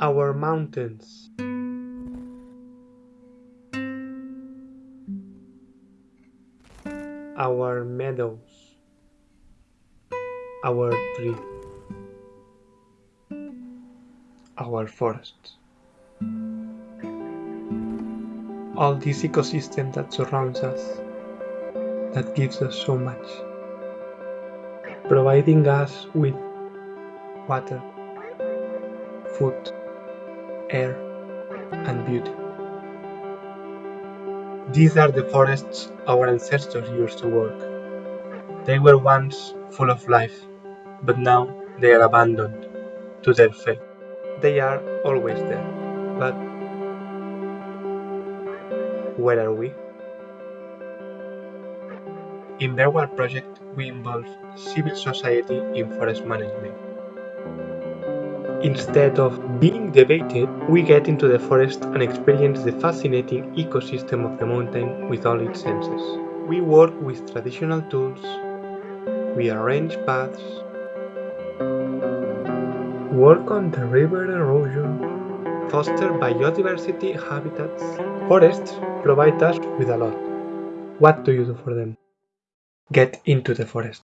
our mountains. Our meadows. Our tree. Our forests all this ecosystem that surrounds us that gives us so much. Providing us with water food air and beauty these are the forests our ancestors used to work they were once full of life but now they are abandoned to their fate they are always there but where are we? In Bergwald project, we involve civil society in forest management. Instead of being debated, we get into the forest and experience the fascinating ecosystem of the mountain with all its senses. We work with traditional tools, we arrange paths, work on the river erosion, foster biodiversity habitats. Forests provide us with a lot. What do you do for them? Get into the forest.